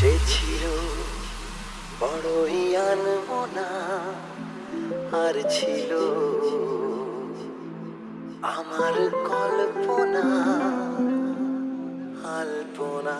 সে ছিল বড়ই আনমনা আর ছিল আমার কল্পনা আলপনা।